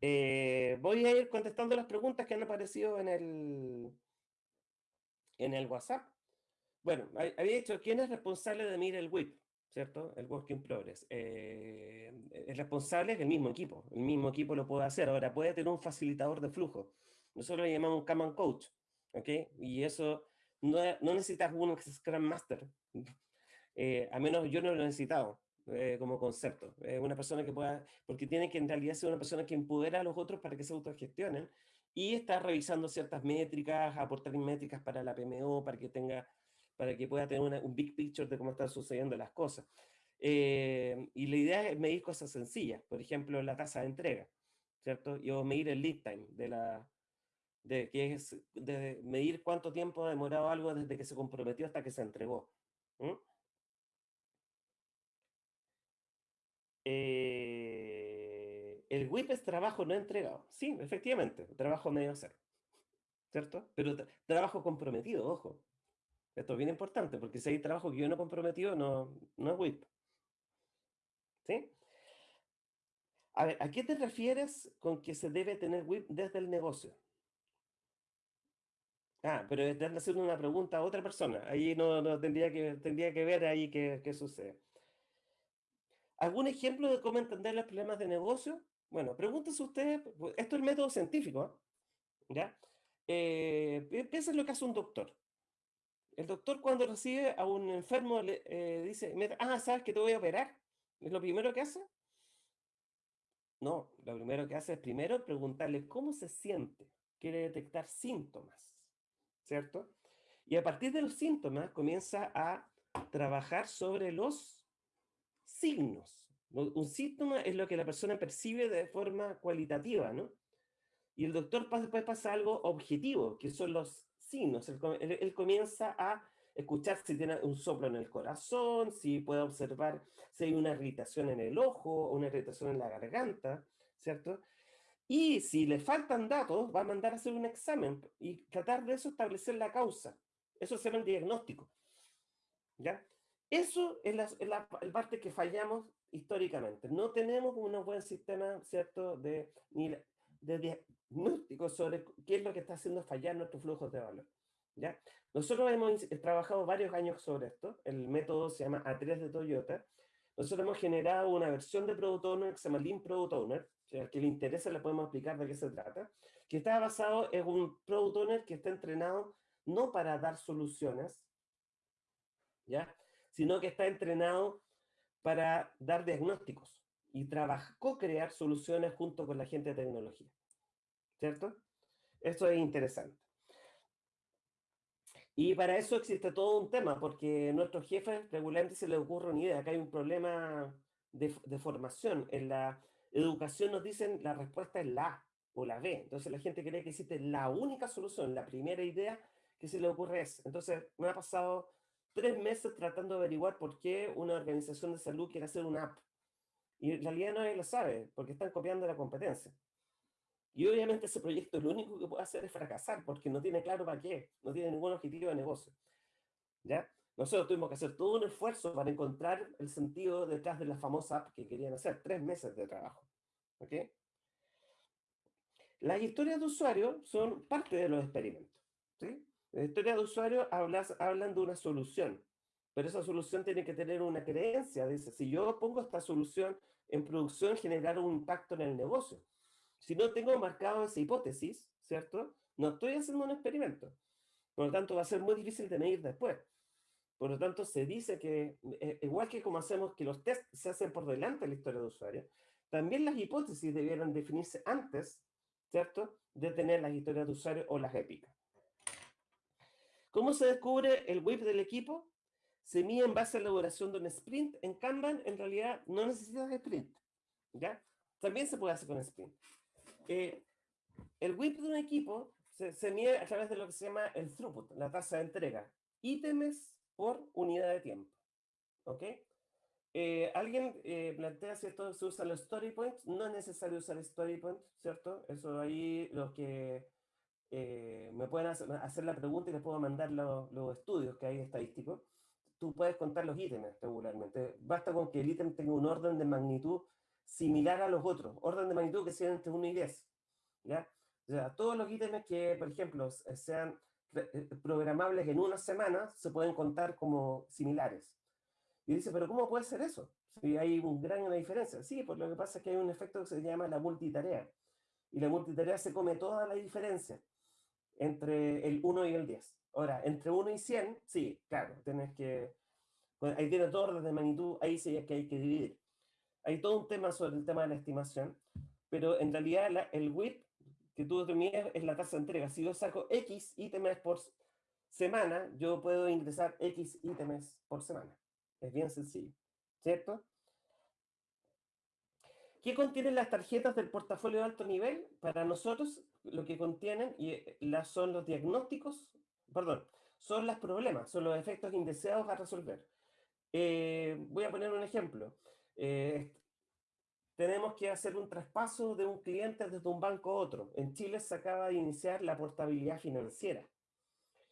Eh, voy a ir contestando las preguntas que han aparecido en el, en el WhatsApp. Bueno, había dicho, ¿quién es responsable de medir el WIP? ¿Cierto? El Work in Progress. Eh, el responsable es el mismo equipo. El mismo equipo lo puede hacer. Ahora, puede tener un facilitador de flujo. Nosotros lo llamamos un Command Coach. ¿Ok? Y eso no, no necesitas un Scrum Master. Eh, a menos yo no lo he necesitado. Eh, como concepto. una persona que pueda, porque tiene que en realidad ser una persona que empodera a los otros para que se autogestionen y está revisando ciertas métricas, aportar métricas para la PMO, para que tenga, para que pueda tener un big picture de cómo están sucediendo las cosas. Eh, y la idea es medir cosas sencillas, por ejemplo, la tasa de entrega, ¿cierto? Y o medir el lead time de la, de, que es de medir cuánto tiempo ha demorado algo desde que se comprometió hasta que se entregó. Eh, el WIP es trabajo no entregado. Sí, efectivamente, trabajo medio hacer. ¿Cierto? Pero trabajo comprometido, ojo. Esto es bien importante, porque si hay trabajo que yo no comprometido, no, no es WIP. ¿Sí? A ver, ¿a qué te refieres con que se debe tener WIP desde el negocio? Ah, pero están haciendo una pregunta a otra persona. Ahí no, no tendría, que, tendría que ver ahí qué, qué sucede. ¿Algún ejemplo de cómo entender los problemas de negocio? Bueno, pregúntese usted, pues, esto es el método científico, ¿ya? Eh, piensa en lo que hace un doctor. El doctor cuando recibe a un enfermo le eh, dice, ah, ¿sabes que te voy a operar? ¿Es lo primero que hace? No, lo primero que hace es primero preguntarle cómo se siente. Quiere detectar síntomas, ¿cierto? Y a partir de los síntomas comienza a trabajar sobre los signos. Un síntoma es lo que la persona percibe de forma cualitativa, ¿no? Y el doctor después pasa algo objetivo, que son los signos. Él, comienza a escuchar si tiene un soplo en el corazón, si puede observar si hay una irritación en el ojo, una irritación en la garganta, ¿cierto? Y si le faltan datos, va a mandar a hacer un examen y tratar de eso establecer la causa. Eso se llama el diagnóstico. ¿Ya? Eso es la, parte que fallamos históricamente. No tenemos un buen sistema, ¿cierto?, de, de diagnóstico sobre qué es lo que está haciendo fallar nuestros flujos de valor. ¿ya? Nosotros hemos trabajado varios años sobre esto. El método se llama A3 de Toyota. Nosotros hemos generado una versión de Product Owner que se llama Lean Product Owner, que al que le interesa le podemos explicar de qué se trata, que está basado en un Product Owner que está entrenado no para dar soluciones, ¿ya? Sino que está entrenado para dar diagnósticos y co-crear soluciones junto con la gente de tecnología. ¿Cierto? Esto es interesante. Y para eso existe todo un tema, porque a nuestros jefes regularmente se les ocurre una idea, que hay un problema de, de, formación. En la educación nos dicen la respuesta es la A o la B. Entonces la gente cree que existe la única solución, la primera idea que se le ocurre es. Entonces me ha pasado tres meses tratando de averiguar por qué una organización de salud quiere hacer una app. Y en realidad nadie lo sabe, porque están copiando la competencia. Y obviamente ese proyecto lo único que puede hacer es fracasar, porque no tiene claro para qué, no tiene ningún objetivo de negocio. ¿Ya? Nosotros tuvimos que hacer todo un esfuerzo para encontrar el sentido detrás de la famosa app que querían hacer, tres meses de trabajo. ¿Ok? Las historias de usuario son parte de los experimentos. ¿sí? En la historia de usuario hablas, hablan de una solución, pero esa solución tiene que tener una creencia. Dice, si yo pongo esta solución en producción, generar un impacto en el negocio. Si no tengo marcado esa hipótesis, ¿cierto? No estoy haciendo un experimento. Por lo tanto, va a ser muy difícil de medir después. Por lo tanto, se dice que, eh, igual que como hacemos que los tests se hacen por delante de la historia de usuario, también las hipótesis debieran definirse antes, ¿cierto?, de tener las historias de usuario o las épicas. ¿Cómo se descubre el WIP del equipo? Se mide en base a la duración de un sprint. En Kanban, en realidad, no necesitas sprint. ¿ya? También se puede hacer con sprint. Eh, el WIP de un equipo se, mide a través de lo que se llama el throughput, la tasa de entrega. Ítems por unidad de tiempo. ¿Ok? Eh, alguien eh, plantea si esto se usa los story points. No es necesario usar story points, ¿cierto? Eso ahí los que eh, me pueden hacer, la pregunta y les puedo mandar los, estudios que hay estadísticos. Tú puedes contar los ítems regularmente. Basta con que el ítem tenga un orden de magnitud similar a los otros, orden de magnitud que sean entre 1 y 10. ¿ya? O sea, todos los ítems que, por ejemplo, sean eh, programables en una semana se pueden contar como similares. Y dice, pero ¿cómo puede ser eso? Si hay un gran diferencia. Sí, pues lo que pasa es que hay un efecto que se llama la multitarea. Y la multitarea se come toda la diferencia entre el 1 y el 10. Ahora, entre 1 y 100, sí, claro, tienes que... Pues ahí tienes dos órdenes de magnitud, ahí sí es que hay que dividir. Hay todo un tema sobre el tema de la estimación, pero en realidad el WIP que tú determinas es la tasa de entrega. Si yo saco X ítems por semana, yo puedo ingresar X ítems por semana. Es bien sencillo, ¿cierto? ¿Qué contienen las tarjetas del portafolio de alto nivel? Para nosotros, lo que contienen y eh, las son los diagnósticos, perdón, son los problemas, son los efectos indeseados a resolver. Eh, voy a poner un ejemplo. Eh, tenemos que hacer un traspaso de un cliente desde un banco a otro. En Chile se acaba de iniciar la portabilidad financiera.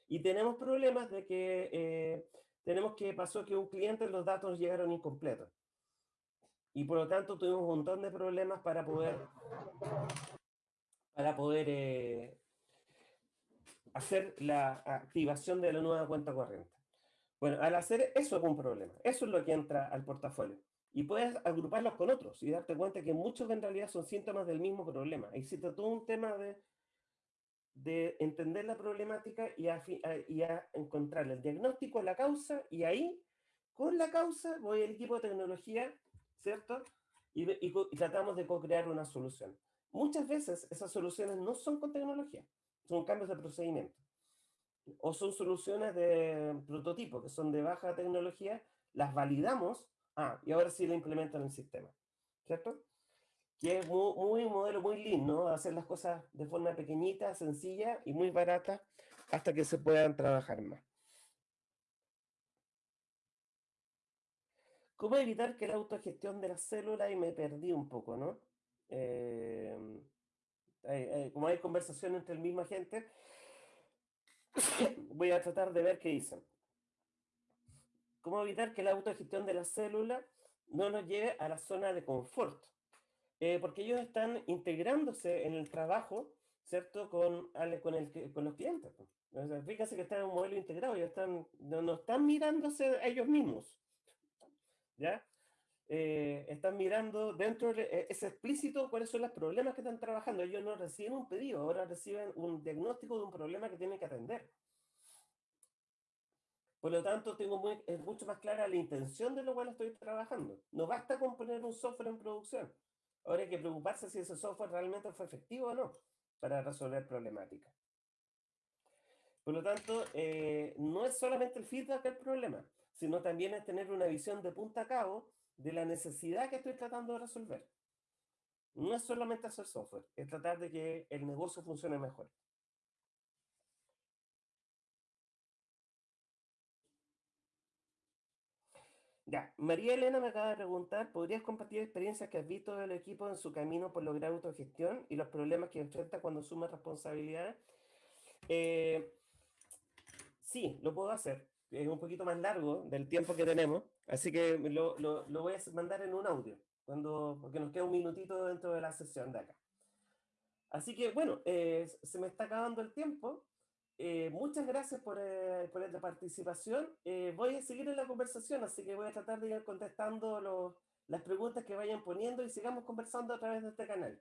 Y tenemos problemas de que tenemos que pasó que un cliente los datos llegaron incompletos. Y por lo tanto tuvimos un montón de problemas para poder, para poder eh, hacer la activación de la nueva cuenta corriente. Bueno, al hacer eso es un problema. Eso es lo que entra al portafolio. Y puedes agruparlos con otros y darte cuenta que muchos en realidad son síntomas del mismo problema. Existe todo un tema de, de entender la problemática y a, y a encontrar el diagnóstico, la causa, y ahí, con la causa, voy al equipo de tecnología ¿cierto? Y, tratamos de co-crear una solución. Muchas veces esas soluciones no son con tecnología, son cambios de procedimiento. O son soluciones de prototipo, que son de baja tecnología, las validamos, ah, y ahora sí la implemento en el sistema, ¿cierto? Que es muy, un modelo muy lindo, Hacer las cosas de forma pequeñita, sencilla y muy barata, hasta que se puedan trabajar más. ¿Cómo evitar que la autogestión de la célula, y me perdí un poco, ¿no? Em, como hay conversación entre el mismo gente, voy a tratar de ver qué dicen. ¿Cómo evitar que la autogestión de la célula no nos lleve a la zona de confort? Eh, porque ellos están integrándose en el trabajo, ¿cierto? Con, con, el, con los clientes. fíjense que están en un modelo integrado, ellos están, no están mirándose a ellos mismos. ¿Ya? Eh, están mirando dentro, de, eh, es explícito cuáles son los problemas que están trabajando. Ellos no reciben un pedido, ahora reciben un diagnóstico de un problema que tienen que atender. Por lo tanto, tengo muy, es mucho más clara la intención de lo cual estoy trabajando. No basta con poner un software en producción. Ahora hay que preocuparse si ese software realmente fue efectivo o no para resolver problemáticas. Por lo tanto, eh, no es solamente el feedback el problema, sino también es tener una visión de punta a cabo de la necesidad que estoy tratando de resolver. No es solamente hacer software, es tratar de que el negocio funcione mejor. Ya, María Elena me acaba de preguntar, ¿podrías compartir experiencias que has visto del equipo en su camino por lograr autogestión y los problemas que enfrenta cuando asume responsabilidades? Eh, sí, lo puedo hacer es un poquito más largo del tiempo que tenemos, así que lo, lo, lo, voy a mandar en un audio, cuando, porque nos queda un minutito dentro de la sesión de acá. Así que bueno, eh, se me está acabando el tiempo. Eh, muchas gracias por, eh, por esta participación. voy a seguir en la conversación, así que voy a tratar de ir contestando los, las preguntas que vayan poniendo y sigamos conversando a través de este canal.